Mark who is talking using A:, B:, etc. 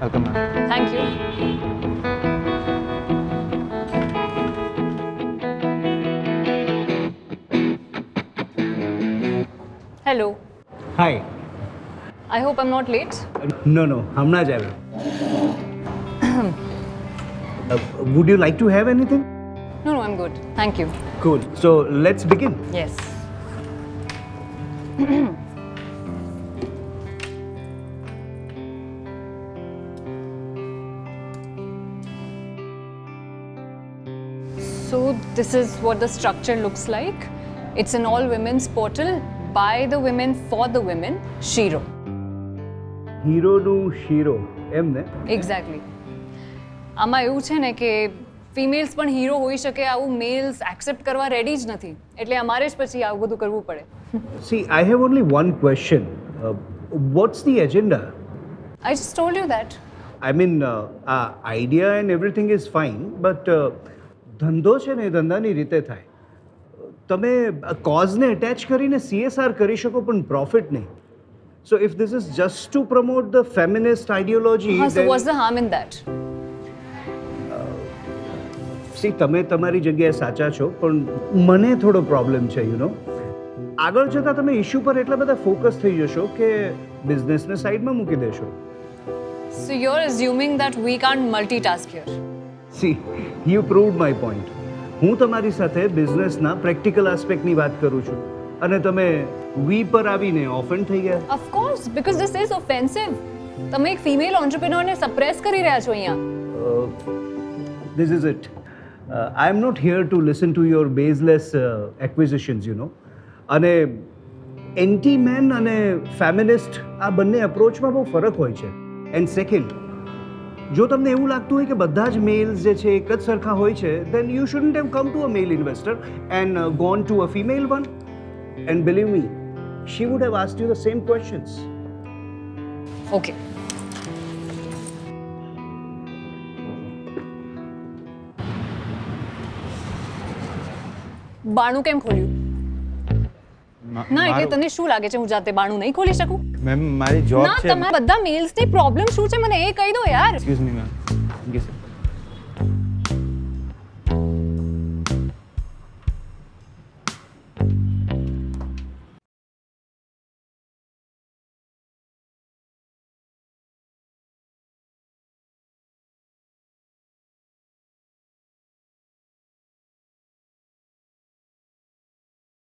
A: Welcome ma'am
B: thank you hello
C: hi
B: I hope am not late
C: no no હમણાં જ આવ્યો would you like to have anything
B: no no I am good thank you
C: cool so let's begin
B: yes So, this is what the structure looks like. It's an all women's portal by the women for the women, Shiro.
C: હીરોનું શીરો એમ ને
B: exactly આમાં એવું છે ને કે females પણ hero હોઈ શકે આવું મેલ્સ એક્સેપ્ટ કરવા રેડી જ નથી એટલે અમારે જ પછી આવું બધું કરવું પડે
C: see I have only one question what's the agenda
B: I just told you that
C: I mean આ idea and everything is fine but ધંધો છે ને એ ધંધાની રીતે થાય. તમે કોઝને એટેચ કરીને સીએસઆર કરી શકો પણ પ્રોફિટ નહીં. So if this is just to promote the
B: feminist ideology so what's the harm in
C: see તમે તમારી જગ્યાએ સાચા છો પણ મને થોડો પ્રોબ્લેમ છે યુ નો આગળ જતાં તમે ઇશ્યુ પર એટલા બધા ફોકસ થઈ જશો કે બિઝનેસને સાઈડમાં મૂકી દેશો.
B: So you are assuming that we can't multitask here
C: see you proved my point હું તમારી સાથે બિઝનેસના પ્રેક્ટિકલ આસ્પેક્ટની વાત કરું છું. અને તમે વી પર આવીને ઓફેન્ડ થઈ ગયા?
B: Of course because this is offensive તમે એક ફિમેલ ઓન્ટરપ્રિનોરને સપ્રેસ કરી રહ્યા છો અહીંયા.
C: This is it I am not here to listen to your baseless acquisitions you know અને એન્ટી મેન અને ફેમિનિસ્ટ આ બંને અપ્રોચમાં બહુ ફરક હોય છે. એન્ડ સેકન્ડ જો તમને એવું લાગતું હોય કે બધા જ મેલ્સ જે છે એક જ સરખા હોય છે then you shouldn't have come to a male investor and gone to a female one and believe me she would have ask you the same questions
B: okay બાણું કેમ ખોલ્યું? ના એટલે તને શું લાગે છે? હું જાતે બાણું નહીં ખોલી શકું?
A: મેમ મારી જોબ છે.
B: ના તમારા બધા મેલ્સની પ્રોબ્લેમ શું છે? મને એ કહી દો યાર.
A: Excuse me ma'am thank you sir